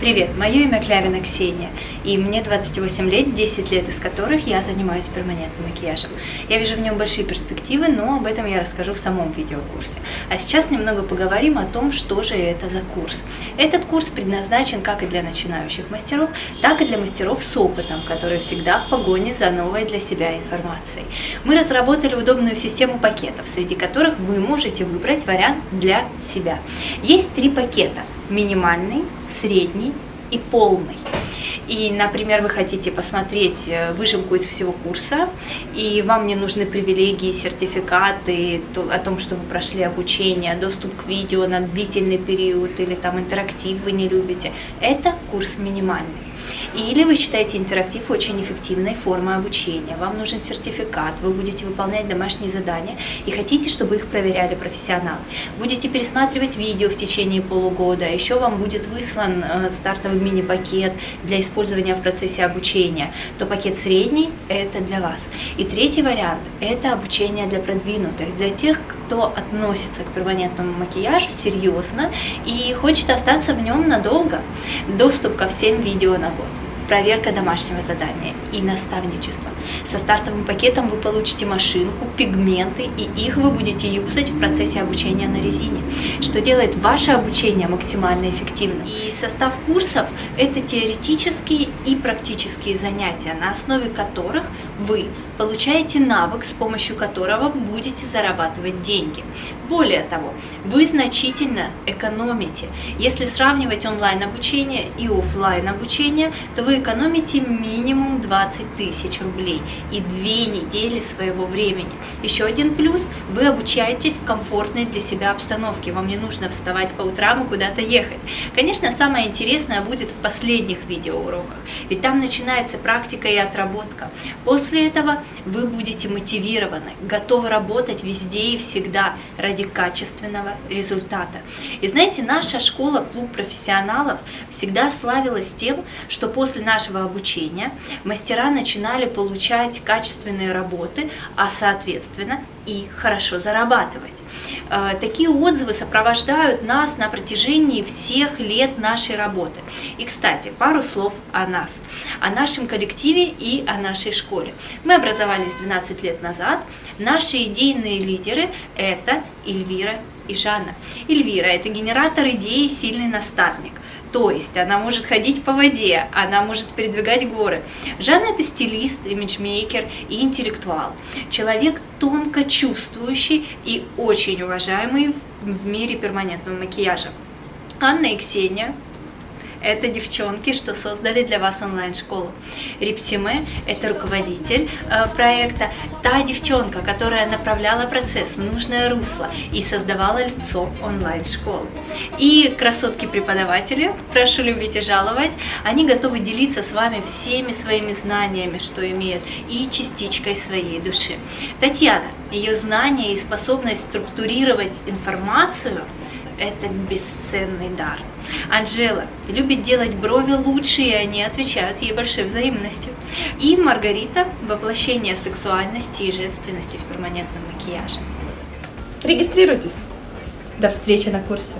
Привет, мое имя Клявина Ксения, и мне 28 лет, 10 лет из которых я занимаюсь перманентным макияжем. Я вижу в нем большие перспективы, но об этом я расскажу в самом видеокурсе. А сейчас немного поговорим о том, что же это за курс. Этот курс предназначен как и для начинающих мастеров, так и для мастеров с опытом, которые всегда в погоне за новой для себя информацией. Мы разработали удобную систему пакетов, среди которых вы можете выбрать вариант для себя. Есть три пакета – минимальный, средний и полный. И, например, вы хотите посмотреть э, выжимку из всего курса, и вам не нужны привилегии, сертификаты о том, что вы прошли обучение, доступ к видео на длительный период или там интерактив вы не любите. Это курс минимальный. Или вы считаете интерактив очень эффективной формой обучения, вам нужен сертификат, вы будете выполнять домашние задания и хотите, чтобы их проверяли профессионалы. Будете пересматривать видео в течение полугода, еще вам будет выслан э, стартовый мини-пакет для использования в процессе обучения, то пакет средний – это для вас. И третий вариант – это обучение для продвинутых, для тех, кто относится к перманентному макияжу серьезно и хочет остаться в нем надолго. Доступ ко всем видео на год проверка домашнего задания и наставничество. Со стартовым пакетом вы получите машинку, пигменты, и их вы будете юзать в процессе обучения на резине, что делает ваше обучение максимально эффективным. И состав курсов – это теоретические и практические занятия, на основе которых вы получаете навык, с помощью которого будете зарабатывать деньги. Более того, вы значительно экономите. Если сравнивать онлайн-обучение и офлайн обучение, то вы экономите минимум 20 тысяч рублей и две недели своего времени. Еще один плюс – вы обучаетесь в комфортной для себя обстановке. Вам не нужно вставать по утрам и куда-то ехать. Конечно, самое интересное будет в последних видеоуроках, ведь там начинается практика и отработка. После этого вы будете мотивированы, готовы работать везде и всегда ради качественного результата. И знаете, наша школа, клуб профессионалов всегда славилась тем, что после нашего обучения мастера начинали получать качественные работы, а соответственно и хорошо зарабатывать. Э, такие отзывы сопровождают нас на протяжении всех лет нашей работы. И, кстати, пару слов о нас, о нашем коллективе и о нашей школе. Мы образовались 12 лет назад. Наши идейные лидеры – это Эльвира и Жанна. Эльвира – это генератор идей, сильный наставник. То есть она может ходить по воде, она может передвигать горы. Жанна это стилист, имиджмейкер и интеллектуал. Человек тонко чувствующий и очень уважаемый в мире перманентного макияжа. Анна и Ксения это девчонки, что создали для вас онлайн-школу. Рипсиме – это руководитель э, проекта, та девчонка, которая направляла процесс в нужное русло и создавала лицо онлайн-школы. И красотки-преподаватели, прошу любить и жаловать, они готовы делиться с вами всеми своими знаниями, что имеют, и частичкой своей души. Татьяна, ее знания и способность структурировать информацию – это бесценный дар. Анжела любит делать брови лучше, и они отвечают ей большой взаимностью. И Маргарита – воплощение сексуальности и женственности в перманентном макияже. Регистрируйтесь. До встречи на курсе.